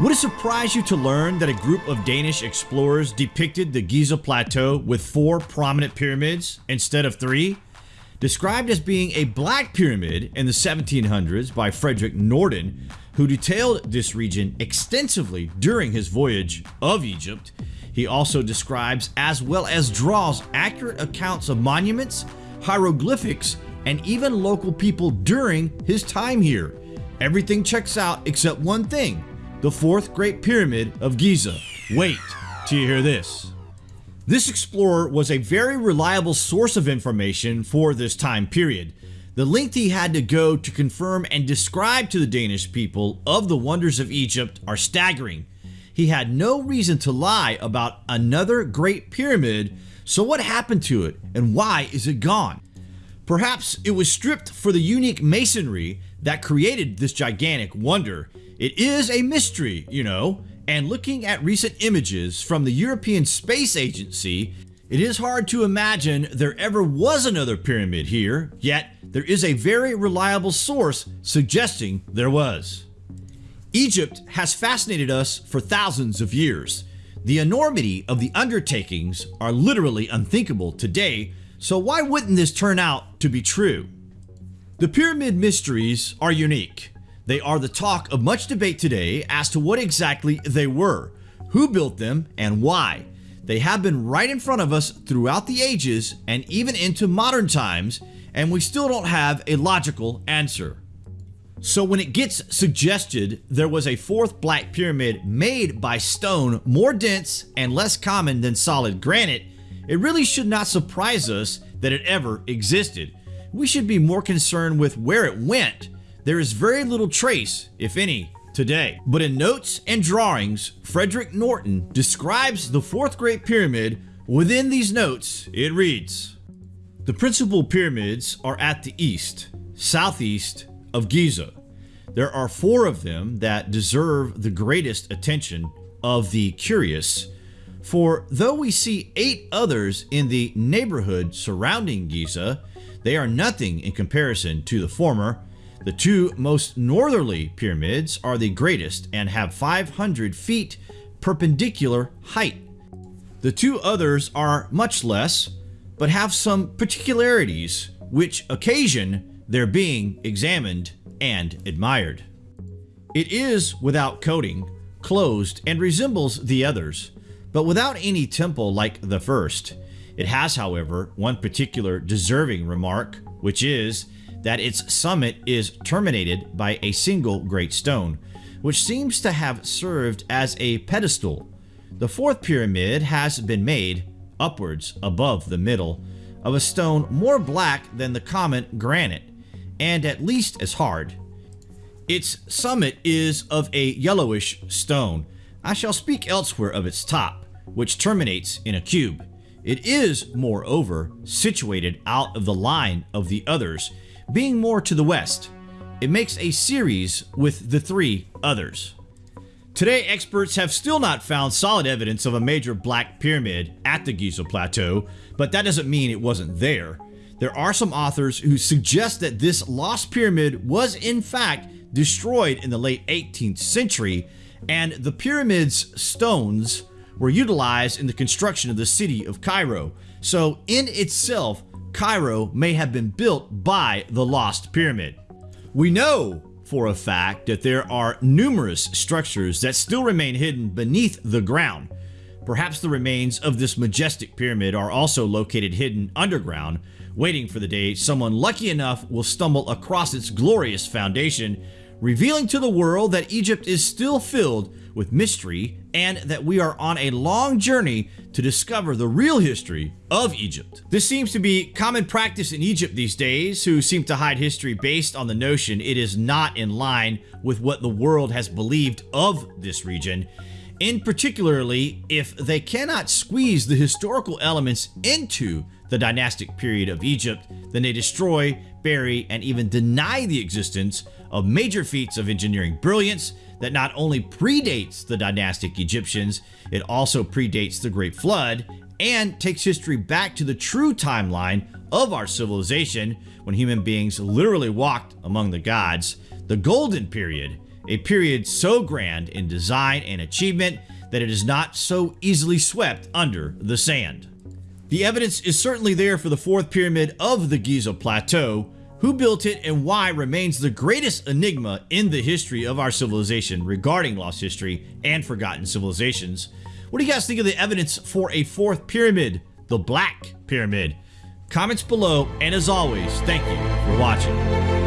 Would it surprise you to learn that a group of Danish explorers depicted the Giza Plateau with four prominent pyramids instead of three? Described as being a black pyramid in the 1700s by Frederick Norden, who detailed this region extensively during his voyage of Egypt. He also describes as well as draws accurate accounts of monuments, hieroglyphics, and even local people during his time here. Everything checks out except one thing the fourth Great Pyramid of Giza. Wait till you hear this. This explorer was a very reliable source of information for this time period. The length he had to go to confirm and describe to the Danish people of the wonders of Egypt are staggering. He had no reason to lie about another Great Pyramid, so what happened to it and why is it gone? Perhaps it was stripped for the unique masonry that created this gigantic wonder. It is a mystery, you know, and looking at recent images from the European Space Agency, it is hard to imagine there ever was another pyramid here, yet there is a very reliable source suggesting there was. Egypt has fascinated us for thousands of years. The enormity of the undertakings are literally unthinkable today, so why wouldn't this turn out to be true? The pyramid mysteries are unique. They are the talk of much debate today as to what exactly they were, who built them, and why. They have been right in front of us throughout the ages and even into modern times, and we still don't have a logical answer. So when it gets suggested there was a fourth black pyramid made by stone more dense and less common than solid granite, it really should not surprise us that it ever existed. We should be more concerned with where it went there is very little trace, if any, today. But in notes and drawings, Frederick Norden describes the fourth Great Pyramid. Within these notes, it reads, The principal pyramids are at the east, southeast of Giza. There are four of them that deserve the greatest attention of the curious, for though we see eight others in the neighborhood surrounding Giza, they are nothing in comparison to the former, the two most northerly pyramids are the greatest and have 500 feet perpendicular height. The two others are much less, but have some particularities which occasion their being examined and admired. It is without coating, closed, and resembles the others, but without any temple like the first. It has, however, one particular deserving remark, which is that its summit is terminated by a single great stone, which seems to have served as a pedestal. The fourth pyramid has been made, upwards above the middle, of a stone more black than the common granite, and at least as hard. Its summit is of a yellowish stone. I shall speak elsewhere of its top, which terminates in a cube. It is, moreover, situated out of the line of the others, being more to the west. It makes a series with the three others. Today, experts have still not found solid evidence of a major black pyramid at the Giza Plateau, but that doesn't mean it wasn't there. There are some authors who suggest that this lost pyramid was in fact destroyed in the late 18th century, and the pyramid's stones were utilized in the construction of the city of Cairo. So in itself, Cairo may have been built by the Lost Pyramid. We know for a fact that there are numerous structures that still remain hidden beneath the ground. Perhaps the remains of this majestic pyramid are also located hidden underground, waiting for the day someone lucky enough will stumble across its glorious foundation, revealing to the world that Egypt is still filled with mystery and that we are on a long journey to discover the real history of Egypt. This seems to be common practice in Egypt these days, who seem to hide history based on the notion it is not in line with what the world has believed of this region. In particularly, if they cannot squeeze the historical elements into the dynastic period of Egypt, then they destroy, bury, and even deny the existence of major feats of engineering brilliance that not only predates the dynastic Egyptians, it also predates the Great Flood and takes history back to the true timeline of our civilization when human beings literally walked among the gods, the golden period, a period so grand in design and achievement that it is not so easily swept under the sand. The evidence is certainly there for the fourth pyramid of the Giza Plateau. Who built it and why remains the greatest enigma in the history of our civilization regarding lost history and forgotten civilizations. What do you guys think of the evidence for a fourth pyramid, the Black Pyramid? Comments below, and as always, thank you for watching.